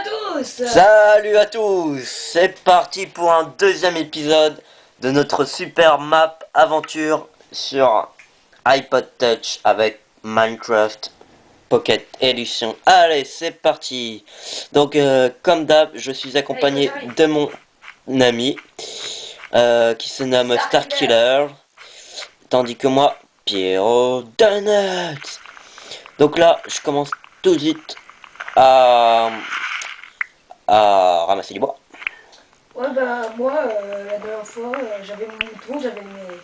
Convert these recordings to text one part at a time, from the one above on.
à tous. Salut à tous. C'est parti pour un deuxième épisode de notre super map aventure sur iPod Touch avec Minecraft Pocket Edition. Allez, c'est parti. Donc, euh, comme d'hab, je suis accompagné de mon ami euh, qui se nomme Starkiller, tandis que moi, Pierrot Donuts. Donc là, je commence tout de suite à, à ramasser du bois. Ouais bah moi euh, la dernière fois euh, j'avais mon mouton, j'avais mes...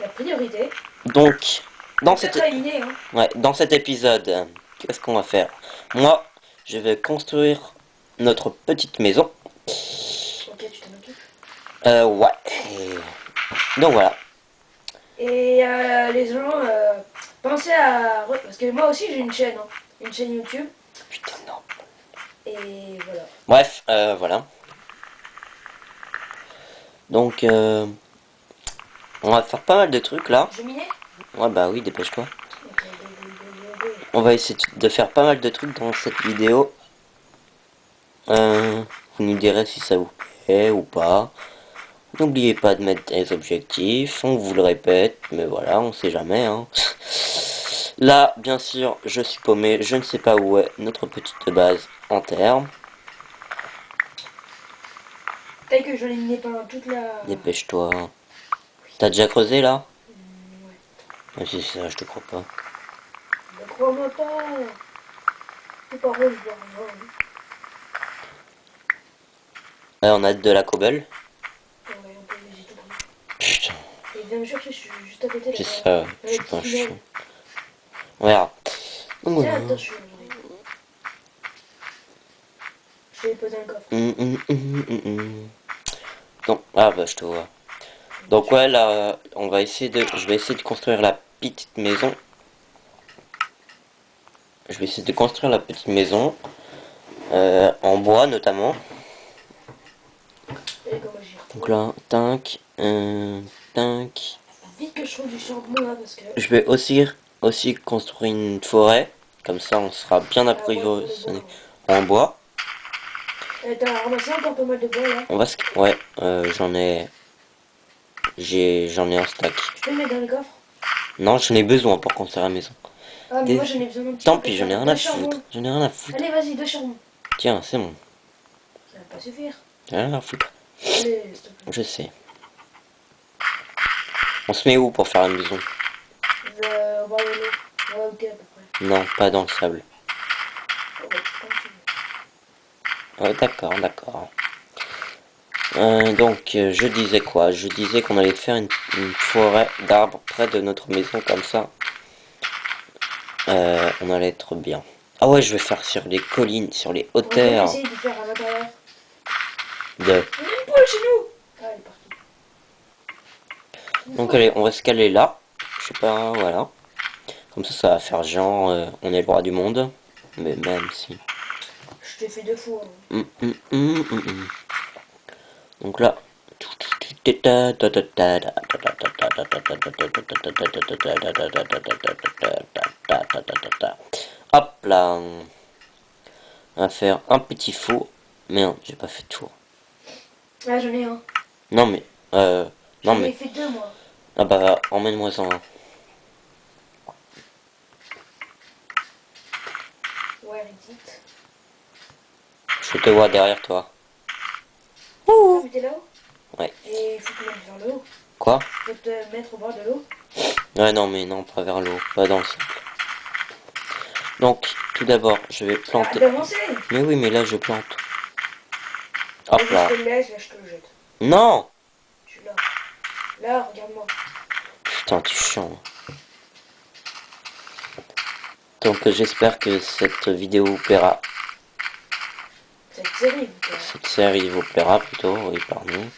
la priorité. Donc, dans C'est cet, très aligné hein. ouais, dans cet épisode, qu'est-ce qu'on va faire? Moi, je vais construire notre petite maison. Ok tu t'en occupes. Euh, ouais. Et Donc voilà. Et euh, les gens pensez à... Parce que moi aussi j'ai une chaîne, hein. une chaîne YouTube. Et voilà. Bref, euh, voilà. Donc, euh, on va faire pas mal de trucs là. Je minais Ouais, bah oui, dépêche-toi. On va essayer de faire pas mal de trucs dans cette vidéo. Euh, vous nous direz si ça vous plaît ou pas. N'oubliez pas de mettre des objectifs, on vous le répète, mais voilà, on sait jamais. Hein. Là, bien sûr, je suis paumé, je ne sais pas où est notre petite base en terre. Peut-être que je l'ai pendant toute la... Dépêche-toi. T'as déjà creusé là? Mm, ouais. Ah, C'est ça, je te crois pas. Ne crois-moi pas. C'est pas rose, je on a de la cobble. Ouais, on peut tout. Putain, Et viens me chercher, je suis juste à côté. c'est ça, je suis pas un Voilà. Donc voilà. Je vais poser un coffre. Donc, ah bah je te vois. Donc ouais là, on va essayer de, je vais essayer de construire la petite maison. Je vais essayer de construire la petite maison euh, en bois notamment. Donc là, tac, euh, tac. Vite que je trouve du charbon là parce que. Je vais aussi aussi construire une forêt, comme ça on sera bien approvisionné en bois. Eh, T'as ramassé encore pas mal de bois là. On va se, ouais, euh, j'en ai, j'ai, j'en ai un stack. Je peux le mettre dans le coffre? Non, j'en ai besoin pour construire la maison. Ah, mais Des- moi j'en ai besoin Tant pis, j'en ai rien à foutre. J'en ai rien à foutre. Allez, vas-y, deux charbons. Tiens, c'est bon. Ça va pas suffire. J'en ai rien à foutre. Allez. Je sais. On se met où pour faire la maison Je vais voir le lot. Ouais, ok, à peu près. Non, pas dans le sable. Ouais, d'accord, d'accord. Euh, donc, euh, je disais quoi? Je disais qu'on allait faire une, une forêt d'arbres près de notre maison, comme ça. Euh, on allait être bien. Ah ouais, je vais faire sur les collines, sur les On va hauteurs essayer de faire à l'intérieur. de... On a une poule chez nous Ah, elle est partie. Donc allez, on va se caler là. Je sais pas, voilà. Comme ça, ça va faire genre, euh, on est le roi du monde. Mais même si... Je t'ai fait deux fois. hein. Hum, hum, hum. Donc là. Hop là. On va faire un petit four. Merde, j'ai pas fait de four. Ah, j'en ai un. Non mais, euh, non mais, fait deux, moi. ah bah, emmène-moi ça. hein. Reddit. Je te vois derrière toi. Ah, là-haut Ouais. Et il faut te mettre vers le haut. Quoi Faut te mettre au bord de l'eau. Ouais, non mais non, pas vers l'eau, pas dans le cercle. Donc, tout d'abord, je vais Arrête planter. Mais oui, mais là, je plante. Hop là. je te le laisse, là, je te le jette. Non Je suis là. Là, regarde-moi. Putain, tu chiant. Donc, j'espère que cette vidéo vous plaira. Cette série, vous plaît. Cette série vous plaira plutôt, oui, pardon.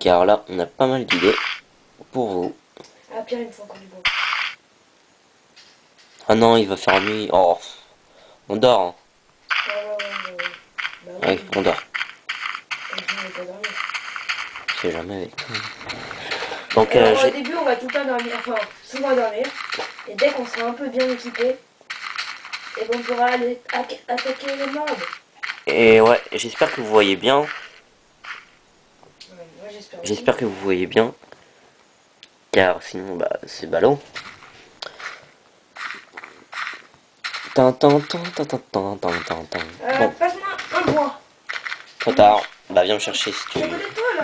Car là, on a pas mal d'idées pour vous. Ah, Pierre, il me faut encore du bois. Ah non, il va faire nuit. Oh, on dort. Hein. Ouais, ouais, ouais, ouais. ouais. Bah oui, on dort. on sais jamais avec donc, Alors, euh, au début, on va tout le temps dormir, enfin, souvent dormir. Et dès qu'on sera un peu bien équipé, et on pourra aller attaquer le monde. Et ouais, j'espère que vous voyez bien. J'espère que vous voyez bien. Car sinon, bah, c'est ballot. Euh, bon. Passe-moi un bois. Trop tard. Bah, viens me chercher si tu.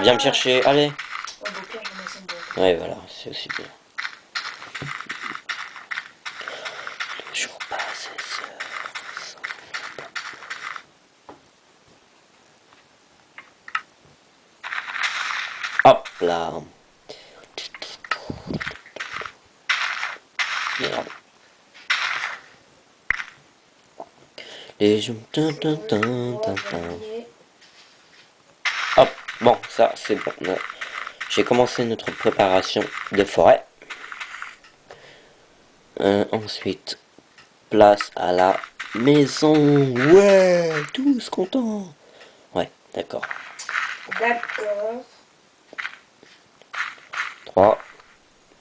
Viens me chercher, allez. Ouais, voilà, c'est aussi bien. Le jour passe Hop là. Les terminer. Hop, bon, ça c'est bon. J'ai commencé notre préparation de forêt. Euh, ensuite, place à la maison. Ouais, tous contents. Ouais, d'accord. D'accord. 3,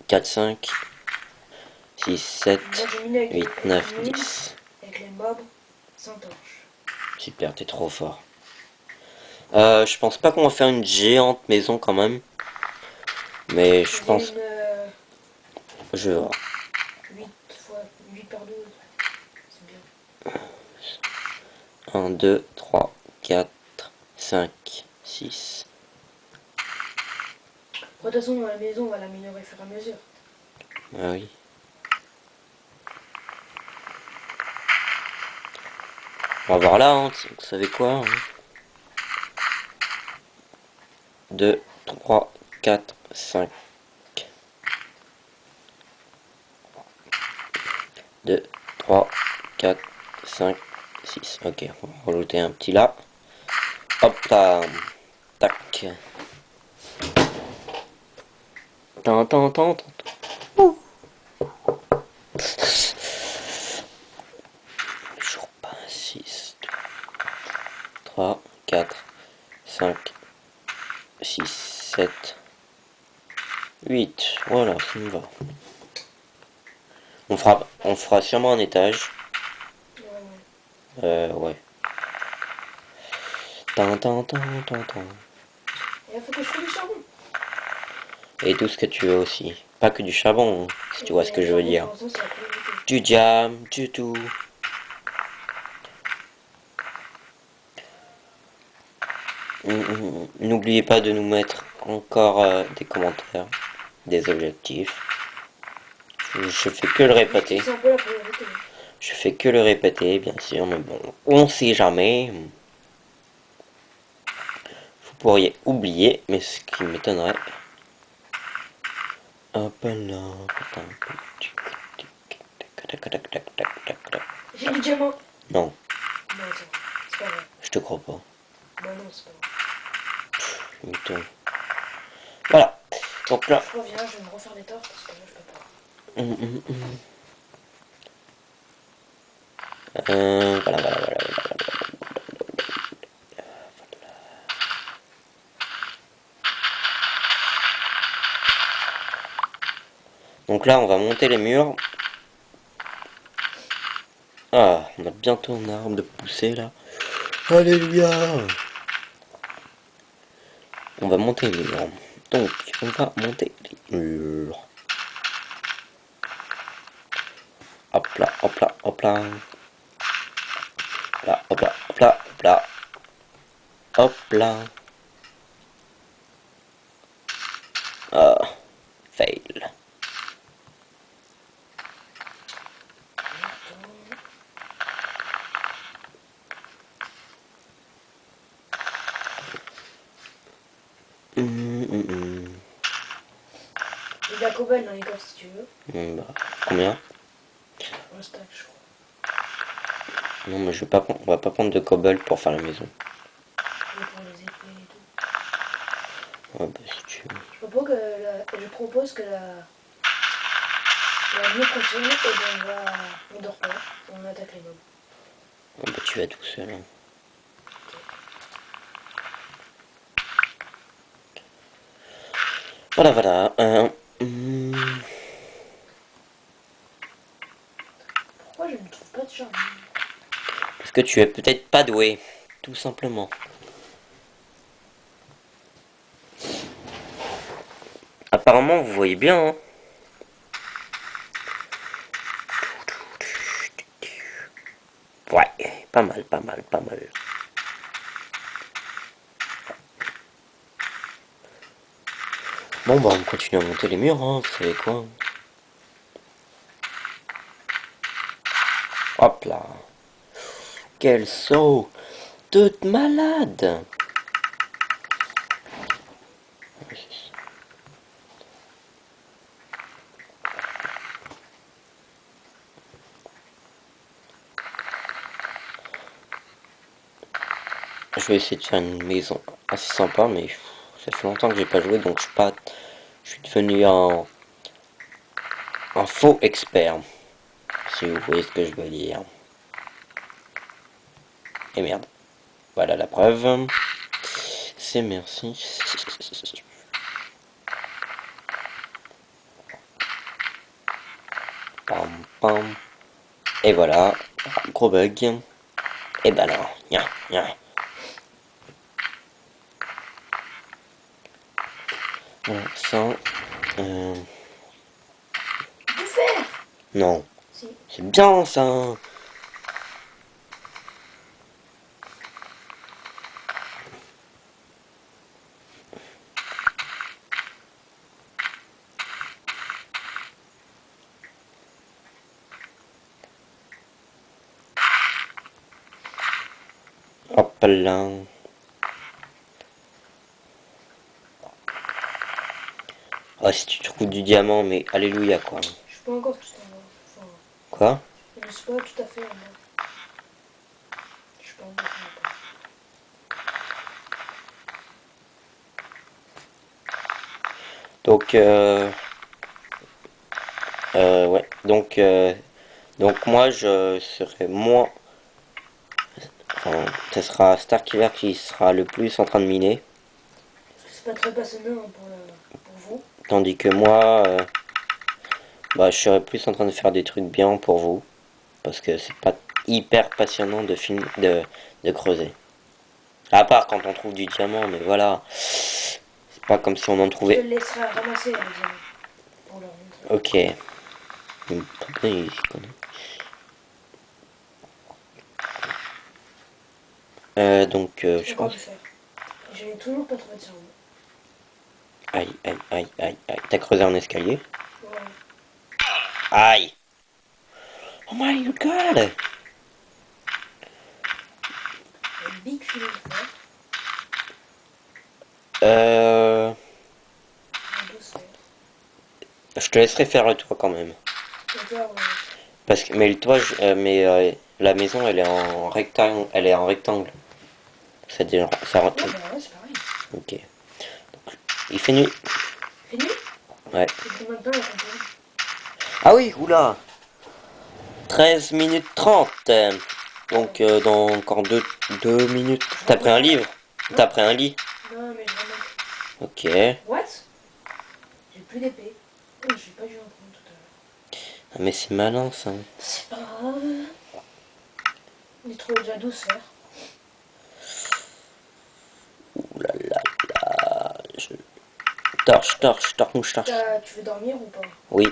4, 5, 6, 7, Moi j'ai miné avec 8, les 9, mines, 10. Avec les mobs sans torche. Super, t'es trop fort. Euh, je pense pas qu'on va faire une géante maison quand même. Mais je pense... Une, euh, Je vais voir. 8 fois 8 par 12. C'est bien. 1, 2, 3, 4, 5, 6. De toute façon, la maison, on va l'améliorer au fur et à mesure. Ah oui. On va voir là, hein, vous savez quoi 2, 3, 4, 5. 2, 3, 4, 5, 6. Ok, on va rajouter un petit là. Hop là. Tac. Tan, tan, tan, tan. Jour pas 6, 3, 4, 5, 6, 7, 8. Voilà, ça me va. On fera, on fera sûrement un étage. Euh, ouais. Et il faut que je trouve du charbon. Et tout ce que tu veux aussi. Pas que du charbon, hein, si tu vois ce que je veux dire. Du jam, du tout. Mm, mm, N'oubliez pas de nous mettre encore euh, des commentaires, des objectifs. Je, fais que le répéter. Je fais que le répéter, bien sûr, mais bon, on sait jamais. Vous pourriez oublier, mais ce qui m'étonnerait. Hop là. J'ai du diamant. Non, Non, c'est pas vrai. je te crois pas. Bah non, c'est pas vrai. Voilà. Donc là. Je reviens, je vais me refaire les torches parce que là, je peux pas. hum, hum, hum. Euh, voilà, voilà, voilà, voilà, voilà. Donc là, on va monter les murs. Ah, on a bientôt un arbre de pousser là. Alléluia On va monter les murs. Donc, on va monter les murs. Hop là, hop là, hop là. Là, hop là, hop là, hop là. Hop là. Ah, fail. Hum, hum, hum. J'ai de la cobble dans les coffres bah, combien? Un stack, je crois. Non, mais je vais pas prendre, on va pas prendre de cobble pour faire la maison. Et pour les épées et tout. Ouais, bah, si tu veux. Je propose que la, je propose que la, la nuit prochaine, eh ben, on va, on dort pas, on attaque les mobs. Ah, bah, tu vas tout seul. hein. Voilà, voilà. euh, hum. Pourquoi je ne trouve pas de charbon Parce que tu es peut-être pas doué. Tout simplement. Apparemment, vous voyez bien. Hein. Ouais, pas mal, pas mal, pas mal. Bon, bah, on continue à monter les murs, hein, vous savez quoi. Hop là. Quel saut Toute malade Je vais essayer de faire une maison assez sympa, mais ça fait longtemps que j'ai pas joué, donc je suis pas, je suis devenu un, un faux expert, si vous voyez ce que je veux dire. Et merde. Voilà la preuve. C'est merci. Pam pam. Et voilà. Gros bug. Et ben alors. Nya, nya. Euh... Non. Si. C'est bien ça. Hop là. Ah, si tu trouves du diamant, mais alléluia quoi. Je suis pas encore tout en bas. Enfin, Quoi? je suis pas tout à fait bas. Je suis pas encore. Donc, euh, euh, ouais, donc, euh, donc moi je serai moins, enfin, ce sera Starkiller qui sera le plus en train de miner, Parce que c'est pas très passionnant hein, pour, la- pour vous. tandis que moi, euh, bah, je serai plus en train de faire des trucs bien pour vous, parce que c'est pas hyper passionnant de film, de, de creuser. À part quand on trouve du diamant, mais voilà, c'est pas comme si on en Je trouvait. te laisserai ramasser. Pour leur montrer. Ok. Hum, il connaît Euh, donc, euh, je pense. Je n'ai toujours pas trouvé de cerveau. Aïe, aïe, aïe, aïe, aïe. T'as creusé un escalier Ouais. Aïe Oh my god big. Euh. Je te laisserai faire le toit quand même. Parce que, mais le toit, je- euh, mais euh, la maison, elle est en rectangle. Elle est en rectangle. Ça, ça rentre. Ouais, bah ouais, c'est pareil. Ok. Donc, il fait nuit. Ouais. De temps la campagne Ah oui, oula 13 minutes 30 euh, Donc euh, dans encore 2 deux, minutes. T'as pris un livre? T'as pris un lit? Non, mais vraiment. Ok. What? J'ai plus d'épée. Oh, j'ai pas dû en prendre tout à l'heure. Ah, mais c'est malin ça. C'est pas grave. J'ai trouvé déjà 12 fers. Ouh là là là. Je... Torche, torche, torche, torche. Tu veux dormir ou pas? Oui.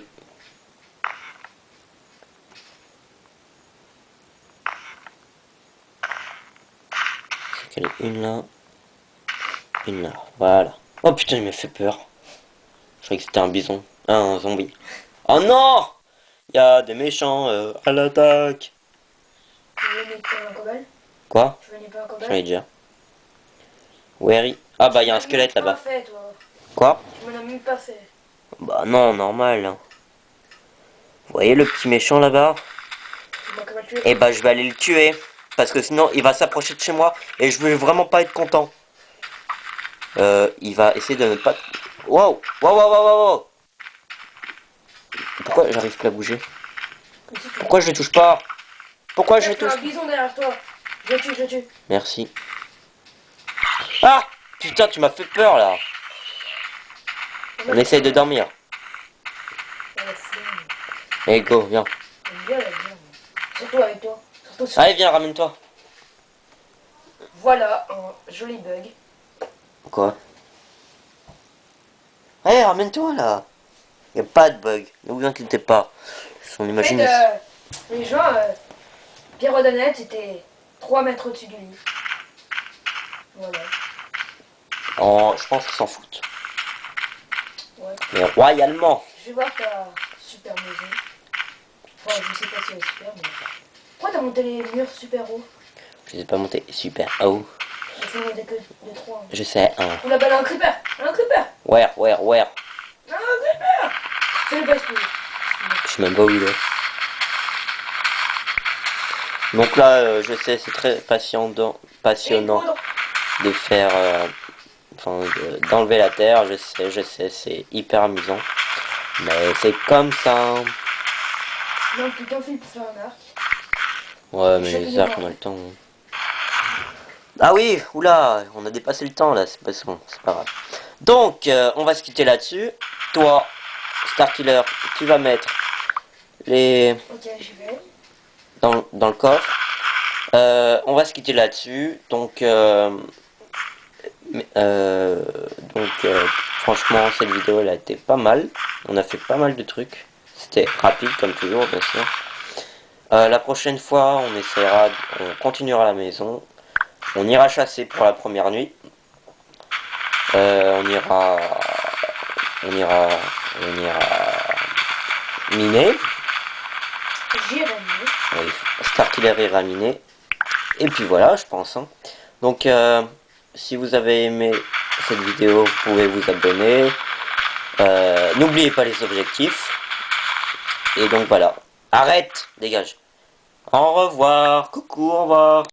Qu'elle est une là. Une là. Voilà. Oh putain, il m'a fait peur. Je croyais que c'était un bison. Ah, un zombie. Oh non Il y a des méchants euh, à l'attaque. Quoi? J'en ai déjà. Where is- Ah bah il y a un squelette là-bas. toi. Quoi Tu même pas fait. Bah non, normal. hein. Vous voyez le petit méchant là-bas? Tué Eh bah je vais aller le tuer. Parce que sinon il va s'approcher de chez moi et je vais vraiment pas être content. Euh, il va essayer de ne pas... Wow Wow wow wow wow wow Pourquoi j'arrive plus à bouger? Pourquoi je les touche pas? Pourquoi je T'as touche un bison derrière toi. Je le tue, je le tue. Merci. Ah Putain tu m'as fait peur là On essaye de dormir. Allez go, viens. La viande. Surtout avec toi. Surtout sur- Allez, viens, ramène-toi. Voilà un joli bug. Quoi? Allez, ramène-toi là. Y a pas de bug. Ne vous inquiétez pas. Son En fait, imagination. euh, les gens, euh, Pierre O'Donnell était 3 mètres au-dessus du lit. Voilà. Oh, je pense qu'ils s'en foutent. Ouais. Mais royalement. Je vais voir ta super maison. Enfin, je sais pas si elle est super, mais... Pourquoi t'as monté les murs super hauts Je les ai pas montés super haut. Monter que de 3. Je sais, hein. On l'appelle un creeper Un creeper Where, where, where Un creeper C'est le best Je sais même pas où il est. Donc là, euh, je sais, c'est très passionnant, passionnant de faire, euh, de- d'enlever la terre. Je sais, je sais, c'est hyper amusant. Mais c'est comme ça. Pour un arc. Ouais, mais les arcs, on a le temps. Ah oui, oula, on a dépassé le temps là, c'est pas bon, c'est pas grave. Donc, euh, on va se quitter là-dessus. Toi, Starkiller, tu vas mettre les Ok, j'y vais. dans, dans le coffre. Euh, on va se quitter là-dessus. Donc, euh, mais, euh, donc euh, franchement, cette vidéo elle a été pas mal. On a fait pas mal de trucs. C'était rapide comme toujours, bien sûr. Euh, la prochaine fois, on essaiera, on continuera à la maison. On ira chasser pour la première nuit. On ira, on ira, on ira miner. J'irai mieux. Oui, Starkiller ira miner. Et puis voilà, je pense. hein. Donc, euh, si vous avez aimé cette vidéo, vous pouvez vous abonner. Euh, N'oubliez pas les objectifs. Et donc voilà. Arrête, dégage. Au revoir. Coucou, au revoir.